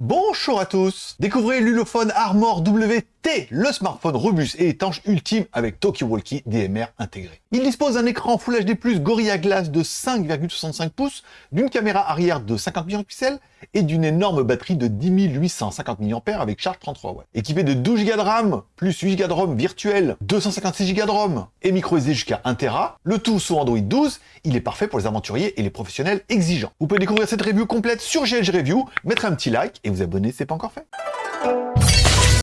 Bonjour à tous. Découvrez l'Ulofone Armor WT, le smartphone robuste et étanche ultime avec Talkie-Walkie DMR intégré. Il dispose d'un écran Full HD+, Gorilla Glass de 5,65 pouces, d'une caméra arrière de 50 millions de pixels et d'une énorme batterie de 10 850 mAh avec charge 33 watts. Équipé de 12 Go de RAM, plus 8 Go de ROM virtuel, 256 Go de ROM et micro SD jusqu'à 1 Tera, le tout sous Android 12, il est parfait pour les aventuriers et les professionnels exigeants. Vous pouvez découvrir cette review complète sur GLG Review, mettre un petit like et vous abonner si ce n'est pas encore fait.